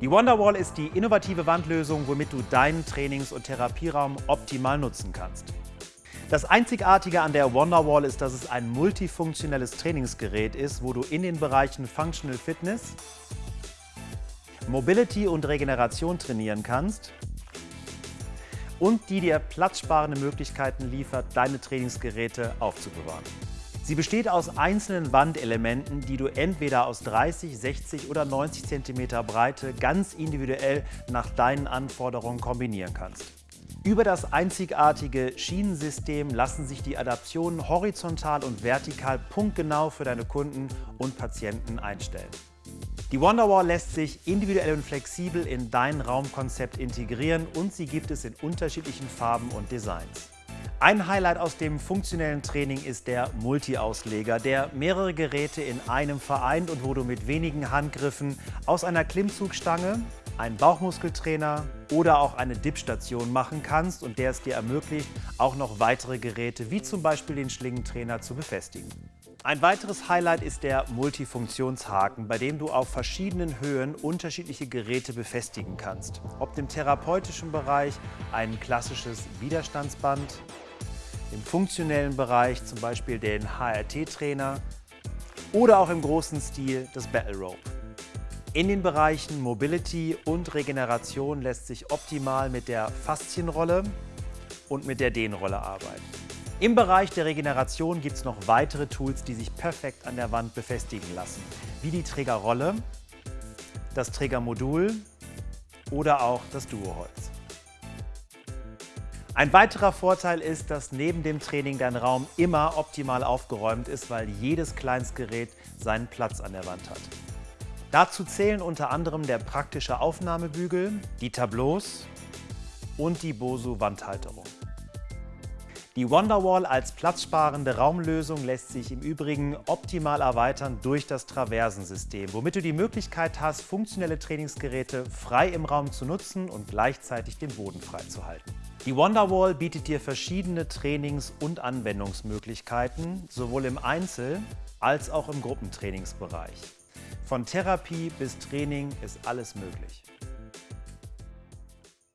Die Wonderwall ist die innovative Wandlösung, womit du deinen Trainings- und Therapieraum optimal nutzen kannst. Das Einzigartige an der Wonderwall ist, dass es ein multifunktionelles Trainingsgerät ist, wo du in den Bereichen Functional Fitness, Mobility und Regeneration trainieren kannst und die dir platzsparende Möglichkeiten liefert, deine Trainingsgeräte aufzubewahren. Sie besteht aus einzelnen Wandelementen, die du entweder aus 30, 60 oder 90 cm Breite ganz individuell nach deinen Anforderungen kombinieren kannst. Über das einzigartige Schienensystem lassen sich die Adaptionen horizontal und vertikal punktgenau für deine Kunden und Patienten einstellen. Die Wonderwall lässt sich individuell und flexibel in dein Raumkonzept integrieren und sie gibt es in unterschiedlichen Farben und Designs. Ein Highlight aus dem funktionellen Training ist der Multi-Ausleger, der mehrere Geräte in einem vereint und wo du mit wenigen Handgriffen aus einer Klimmzugstange einen Bauchmuskeltrainer oder auch eine Dip-Station machen kannst und der es dir ermöglicht, auch noch weitere Geräte wie zum Beispiel den Schlingentrainer zu befestigen. Ein weiteres Highlight ist der Multifunktionshaken, bei dem du auf verschiedenen Höhen unterschiedliche Geräte befestigen kannst. Ob im therapeutischen Bereich ein klassisches Widerstandsband, im funktionellen Bereich zum Beispiel den HRT-Trainer oder auch im großen Stil das Battle Rope. In den Bereichen Mobility und Regeneration lässt sich optimal mit der Faszienrolle und mit der Dehnrolle arbeiten. Im Bereich der Regeneration gibt es noch weitere Tools, die sich perfekt an der Wand befestigen lassen, wie die Trägerrolle, das Trägermodul oder auch das Duoholz. Ein weiterer Vorteil ist, dass neben dem Training dein Raum immer optimal aufgeräumt ist, weil jedes Kleinstgerät seinen Platz an der Wand hat. Dazu zählen unter anderem der praktische Aufnahmebügel, die Tableaus und die Bosu Wandhalterung. Die Wonderwall als platzsparende Raumlösung lässt sich im Übrigen optimal erweitern durch das Traversensystem, womit du die Möglichkeit hast, funktionelle Trainingsgeräte frei im Raum zu nutzen und gleichzeitig den Boden freizuhalten. Die Wonderwall bietet dir verschiedene Trainings- und Anwendungsmöglichkeiten, sowohl im Einzel- als auch im Gruppentrainingsbereich. Von Therapie bis Training ist alles möglich.